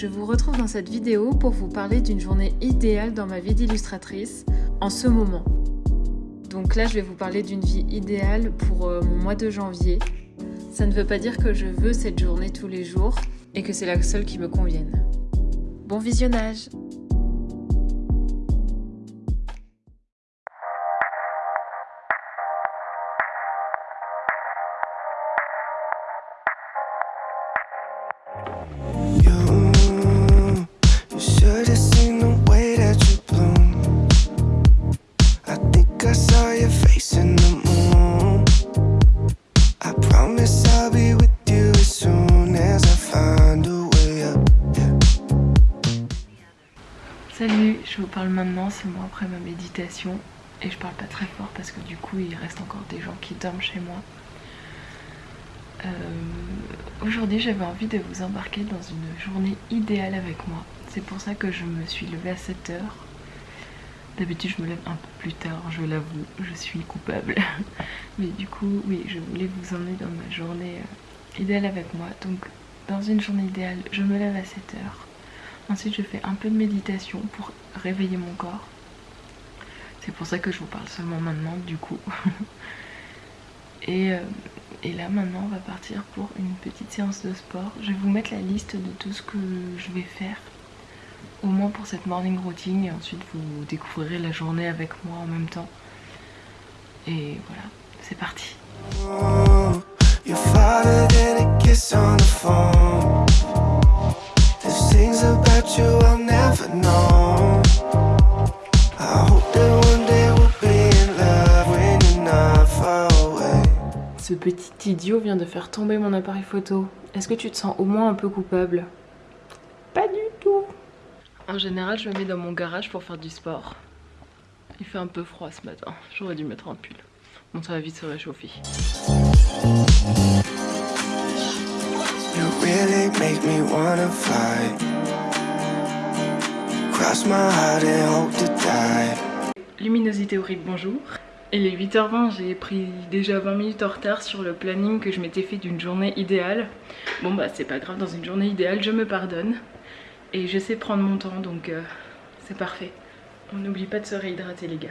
Je vous retrouve dans cette vidéo pour vous parler d'une journée idéale dans ma vie d'illustratrice en ce moment. Donc là, je vais vous parler d'une vie idéale pour euh, mon mois de janvier. Ça ne veut pas dire que je veux cette journée tous les jours et que c'est la seule qui me convienne. Bon visionnage parle maintenant, c'est moi après ma méditation et je parle pas très fort parce que du coup il reste encore des gens qui dorment chez moi. Euh, aujourd'hui j'avais envie de vous embarquer dans une journée idéale avec moi. C'est pour ça que je me suis levée à 7h. D'habitude je me lève un peu plus tard, je l'avoue, je suis coupable. Mais du coup oui, je voulais vous emmener dans ma journée euh, idéale avec moi. Donc dans une journée idéale, je me lève à 7h Ensuite je fais un peu de méditation pour réveiller mon corps. C'est pour ça que je vous parle seulement maintenant du coup. et, euh, et, là maintenant on va partir pour une petite séance de sport. Je vais vous mettre la liste de tout ce que je vais faire. Au moins pour cette morning routine et ensuite vous découvrirez la journée avec moi en même temps. Et voilà, c'est parti. Ce petit idiot vient de faire tomber mon appareil photo. Est-ce que tu te sens au moins un peu coupable? Pas du tout En général, je me mets dans mon garage pour faire du sport. Il fait un peu froid ce matin. J'aurais dû mettre un pull. Bon, ça va vite se réchauffer. Luminosité horrible, bonjour. Il est 8h20, j'ai pris déjà 20 minutes en retard sur le planning que je m'étais fait d'une journée idéale. Bon bah c'est pas grave, dans une journée idéale, je me pardonne. Et je sais prendre mon temps, donc euh, c'est parfait. On n'oublie pas de se réhydrater les gars.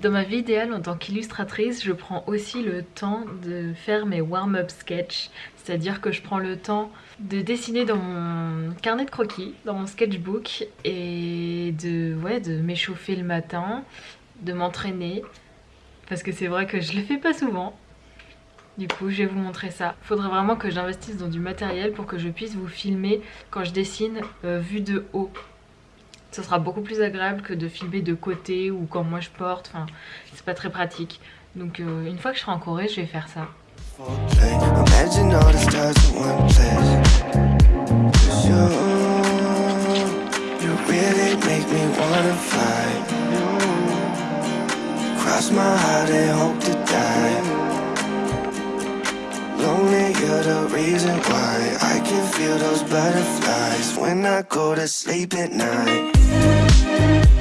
Dans ma vie idéale en tant qu'illustratrice, je prends aussi le temps de faire mes warm-up sketch. C'est-à-dire que je prends le temps de dessiner dans mon carnet de croquis, dans mon sketchbook et de, ouais, de m'échauffer le matin, de m'entraîner. Parce que c'est vrai que je le fais pas souvent. Du coup, je vais vous montrer ça. Il faudrait vraiment que j'investisse dans du matériel pour que je puisse vous filmer quand je dessine euh, vue de haut ce sera beaucoup plus agréable que de filmer de côté ou quand moi je porte, enfin c'est pas très pratique. Donc euh, une fois que je serai en Corée, je vais faire ça. you're the reason why I can feel those butterflies when I go to sleep at night.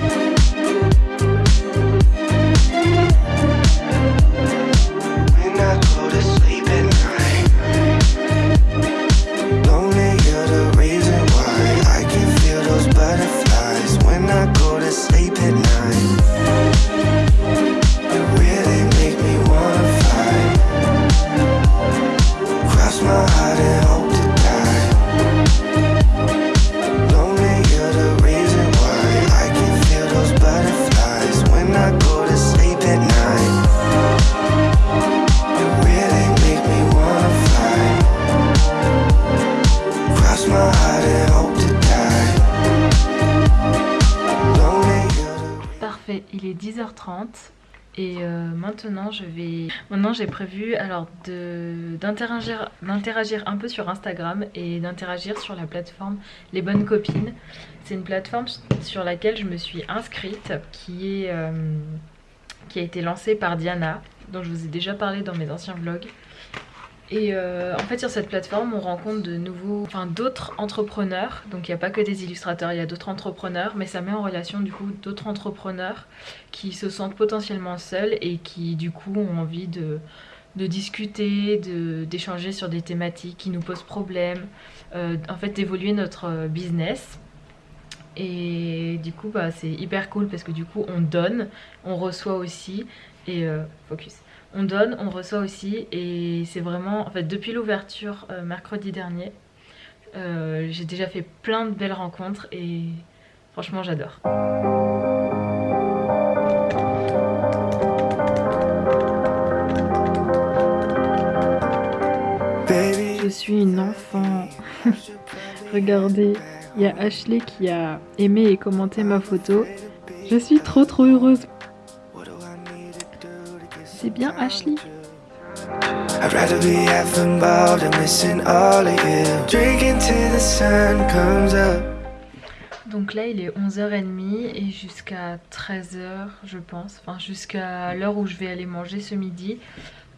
Il est 10h30 et euh, maintenant je vais maintenant j'ai prévu alors d'interagir d'interagir un peu sur Instagram et d'interagir sur la plateforme Les Bonnes Copines. C'est une plateforme sur laquelle je me suis inscrite qui est euh, qui a été lancée par Diana dont je vous ai déjà parlé dans mes anciens vlogs. Et euh, en fait sur cette plateforme on rencontre de nouveaux, enfin d'autres entrepreneurs, donc il n'y a pas que des illustrateurs, il y a d'autres entrepreneurs, mais ça met en relation du coup d'autres entrepreneurs qui se sentent potentiellement seuls et qui du coup ont envie de, de discuter, d'échanger sur des thématiques qui nous posent problème, euh, en fait d'évoluer notre business. Et du coup bah, c'est hyper cool parce que du coup on donne, on reçoit aussi et euh, focus on donne, on reçoit aussi et c'est vraiment, en fait depuis l'ouverture euh, mercredi dernier, euh, j'ai déjà fait plein de belles rencontres et franchement j'adore. Je suis une enfant. Regardez, il y a Ashley qui a aimé et commenté ma photo. Je suis trop trop heureuse. C'est bien Ashley. Donc là il est 11h30 et jusqu'à 13h je pense, enfin jusqu'à l'heure où je vais aller manger ce midi,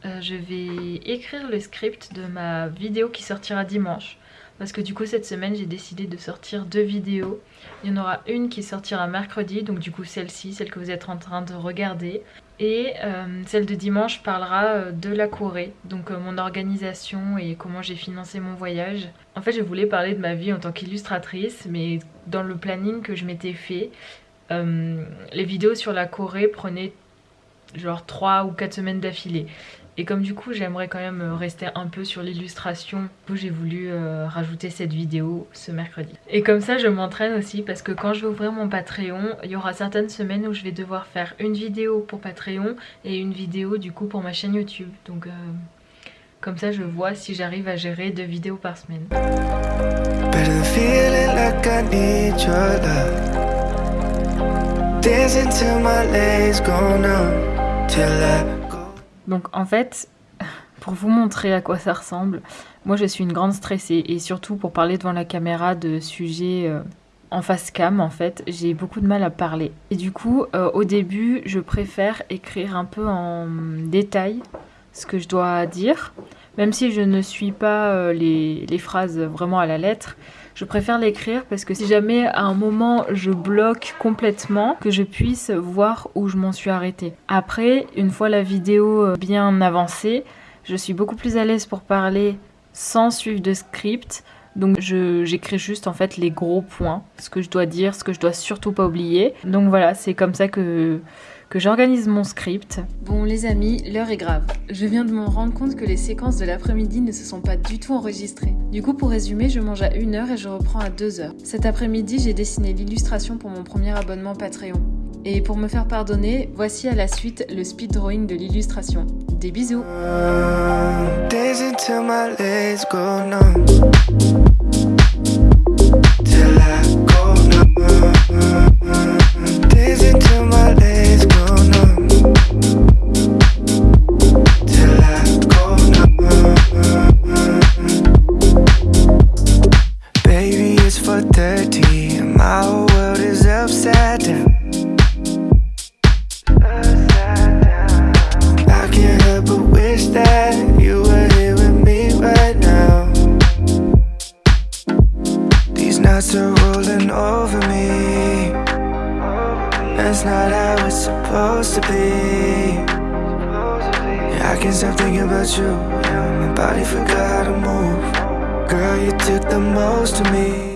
euh, je vais écrire le script de ma vidéo qui sortira dimanche. Parce que du coup cette semaine j'ai décidé de sortir deux vidéos. Il y en aura une qui sortira mercredi, donc du coup celle-ci, celle que vous êtes en train de regarder. Et euh, celle de dimanche parlera euh, de la Corée, donc euh, mon organisation et comment j'ai financé mon voyage. En fait je voulais parler de ma vie en tant qu'illustratrice, mais dans le planning que je m'étais fait, les vidéos sur la Corée prenaient genre 3 ou 4 semaines d'affilée. Et comme du coup j'aimerais quand même rester un peu sur l'illustration, j'ai voulu euh, rajouter cette vidéo ce mercredi. Et comme ça je m'entraîne aussi parce que quand je vais ouvrir mon Patreon, il y aura certaines semaines où je vais devoir faire une vidéo pour Patreon et une vidéo du coup pour ma chaîne YouTube. Donc euh, comme ça je vois si j'arrive à gérer deux vidéos par semaine. Donc en fait, pour vous montrer à quoi ça ressemble, moi je suis une grande stressée et surtout pour parler devant la caméra de sujets euh, en face cam en fait, j'ai beaucoup de mal à parler. Et du coup, euh, au début, je préfère écrire un peu en détail ce que je dois dire, même si je ne suis pas euh, les, les phrases vraiment à la lettre, je préfère l'écrire parce que si jamais à un moment je bloque complètement, que je puisse voir où je m'en suis arrêtée. Après, une fois la vidéo euh, bien avancée, je suis beaucoup plus à l'aise pour parler sans suivre de script. Donc j'écris juste en fait les gros points, ce que je dois dire, ce que je dois surtout pas oublier. Donc voilà, c'est comme ça que que j'organise mon script. Bon les amis, l'heure est grave. Je viens de me rendre compte que les séquences de l'après-midi ne se sont pas du tout enregistrées. Du coup pour résumer, je mange à 1h et je reprends à 2h. Cet après-midi, j'ai dessiné l'illustration pour mon premier abonnement Patreon. Et pour me faire pardonner, voici à la suite le speed drawing de l'illustration. Des bisous can't stop thinking about you. Yeah, my body forgot how to move. Girl, you took the most of me.